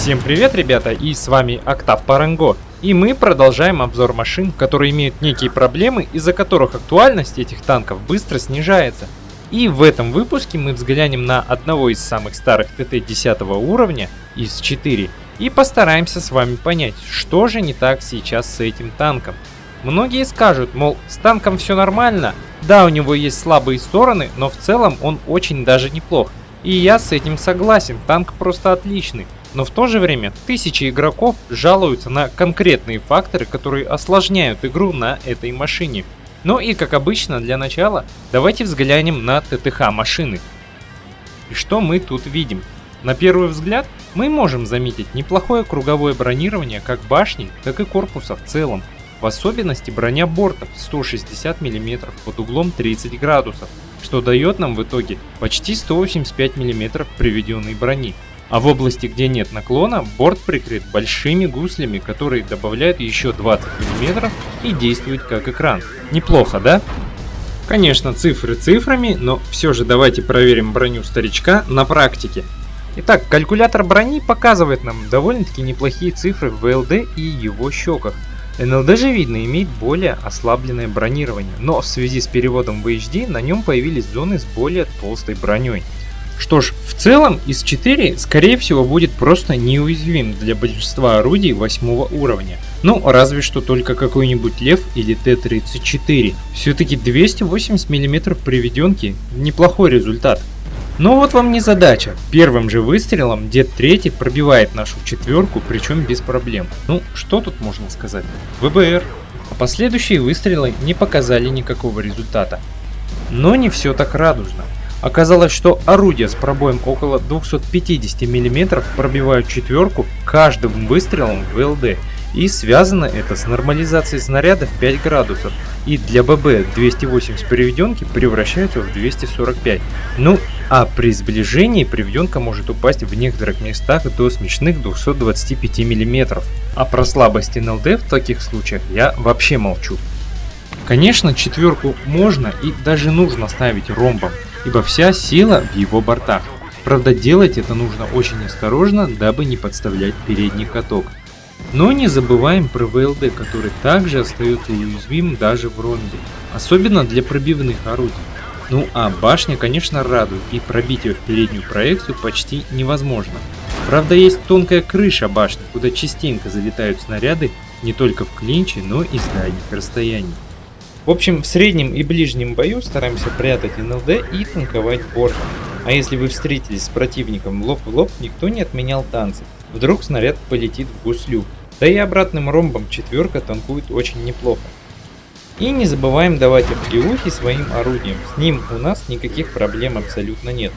Всем привет, ребята, и с вами Октав Паранго. И мы продолжаем обзор машин, которые имеют некие проблемы, из-за которых актуальность этих танков быстро снижается. И в этом выпуске мы взглянем на одного из самых старых ТТ 10 уровня из 4 и постараемся с вами понять, что же не так сейчас с этим танком. Многие скажут, мол, с танком все нормально, да, у него есть слабые стороны, но в целом он очень даже неплох. И я с этим согласен, танк просто отличный. Но в то же время тысячи игроков жалуются на конкретные факторы, которые осложняют игру на этой машине. Ну и как обычно, для начала, давайте взглянем на ТТХ машины. И что мы тут видим? На первый взгляд, мы можем заметить неплохое круговое бронирование как башни, так и корпуса в целом. В особенности броня бортов 160 мм под углом 30 градусов, что дает нам в итоге почти 185 мм приведенной брони. А в области, где нет наклона, борт прикрыт большими гуслями, которые добавляют еще 20 мм и действуют как экран. Неплохо, да? Конечно, цифры цифрами, но все же давайте проверим броню старичка на практике. Итак, калькулятор брони показывает нам довольно-таки неплохие цифры в ВЛД и его щеках. НЛД же видно имеет более ослабленное бронирование, но в связи с переводом в HD на нем появились зоны с более толстой броней. Что ж, в целом из 4 скорее всего будет просто неуязвим для большинства орудий 8 уровня. Ну, разве что только какой-нибудь Лев или Т-34. Все-таки 280 мм приведенки неплохой результат. Но вот вам не задача. Первым же выстрелом Дед 3 пробивает нашу четверку, причем без проблем. Ну, что тут можно сказать? ВБР. А последующие выстрелы не показали никакого результата. Но не все так радужно. Оказалось, что орудия с пробоем около 250 мм пробивают четверку каждым выстрелом в ЛД. И связано это с нормализацией снаряда в 5 градусов. И для ББ 280 приведенки превращаются в 245. Ну, а при сближении приведенка может упасть в некоторых местах до смешных 225 мм. А про слабости НЛД в таких случаях я вообще молчу. Конечно, четверку можно и даже нужно ставить ромбом, ибо вся сила в его бортах. Правда, делать это нужно очень осторожно, дабы не подставлять передний каток. Но не забываем про ВЛД, который также остается уязвим даже в ромбе, особенно для пробивных орудий. Ну а башня, конечно, радует, и пробить ее в переднюю проекцию почти невозможно. Правда, есть тонкая крыша башни, куда частенько залетают снаряды не только в клинче, но и с дальних расстояний. В общем, в среднем и ближнем бою стараемся прятать НЛД и танковать бортом. А если вы встретились с противником лоб в лоб, никто не отменял танцы. Вдруг снаряд полетит в гуслю. Да и обратным ромбом четверка танкует очень неплохо. И не забываем давать оплеухи своим орудиям, с ним у нас никаких проблем абсолютно нет.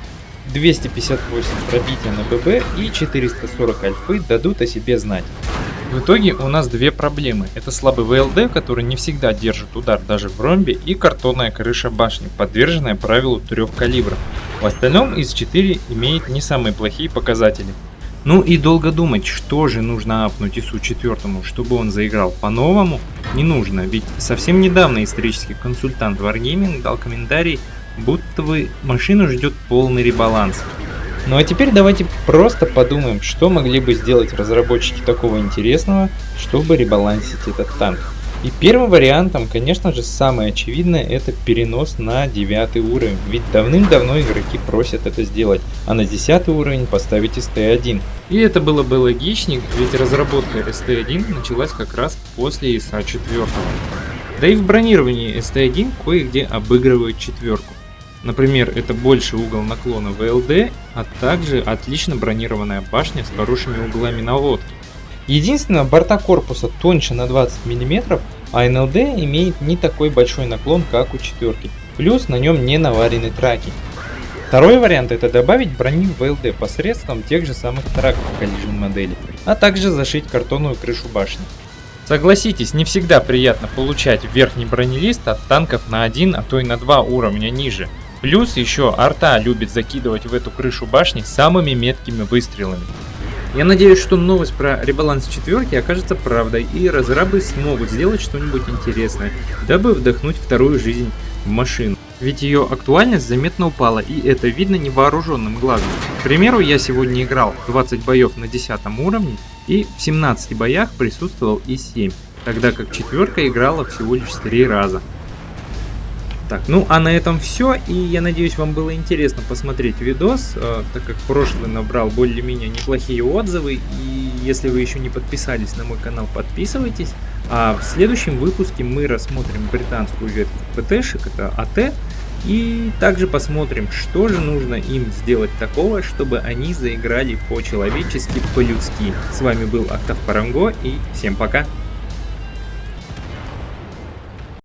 258 пробития на ББ и 440 альфы дадут о себе знать. В итоге у нас две проблемы. Это слабый ВЛД, который не всегда держит удар даже в ромбе, и картонная крыша башни, подверженная правилу трех калибров. В остальном из 4 имеет не самые плохие показатели. Ну и долго думать, что же нужно апнуть ИСУ 4, чтобы он заиграл по-новому, не нужно, ведь совсем недавно исторический консультант Wargaming дал комментарий, будто бы машину ждет полный ребаланс. Ну а теперь давайте просто подумаем, что могли бы сделать разработчики такого интересного, чтобы ребалансить этот танк. И первым вариантом, конечно же, самое очевидное, это перенос на 9 уровень, ведь давным-давно игроки просят это сделать, а на 10 уровень поставить ST1. И это было бы логичнее, ведь разработка ST1 началась как раз после ИСа 4. Да и в бронировании ST1 кое-где обыгрывают четверку. Например, это больший угол наклона ВЛД, а также отлично бронированная башня с хорошими углами наводки. Единственное, борта корпуса тоньше на 20 мм, а НЛД имеет не такой большой наклон, как у четверки. Плюс на нем не наварены траки. Второй вариант это добавить броню в ВЛД посредством тех же самых траков Collision модели, а также зашить картонную крышу башни. Согласитесь, не всегда приятно получать верхний бронелист от танков на один, а то и на два уровня ниже. Плюс еще арта любит закидывать в эту крышу башни самыми меткими выстрелами. Я надеюсь, что новость про ребаланс четверки окажется правдой, и разрабы смогут сделать что-нибудь интересное, дабы вдохнуть вторую жизнь в машину. Ведь ее актуальность заметно упала, и это видно невооруженным глазом. примеру, я сегодня играл 20 боев на 10 уровне, и в 17 боях присутствовал и 7, тогда как четверка играла всего лишь 3 раза. Так, ну а на этом все, и я надеюсь вам было интересно посмотреть видос, э, так как прошлый набрал более-менее неплохие отзывы, и если вы еще не подписались на мой канал, подписывайтесь. А в следующем выпуске мы рассмотрим британскую ветку ПТшек, это АТ, и также посмотрим, что же нужно им сделать такого, чтобы они заиграли по-человечески, по-людски. С вами был Октав Паранго и всем пока!